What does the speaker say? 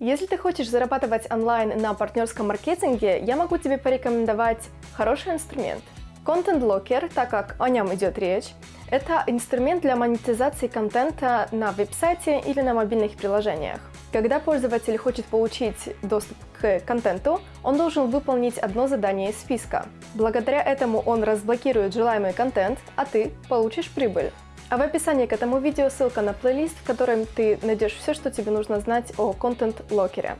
Если ты хочешь зарабатывать онлайн на партнерском маркетинге, я могу тебе порекомендовать хороший инструмент. Content Locker, так как о нем идет речь, это инструмент для монетизации контента на веб-сайте или на мобильных приложениях. Когда пользователь хочет получить доступ к контенту, он должен выполнить одно задание из списка. Благодаря этому он разблокирует желаемый контент, а ты получишь прибыль. А в описании к этому видео ссылка на плейлист, в котором ты найдешь все, что тебе нужно знать о контент-локере.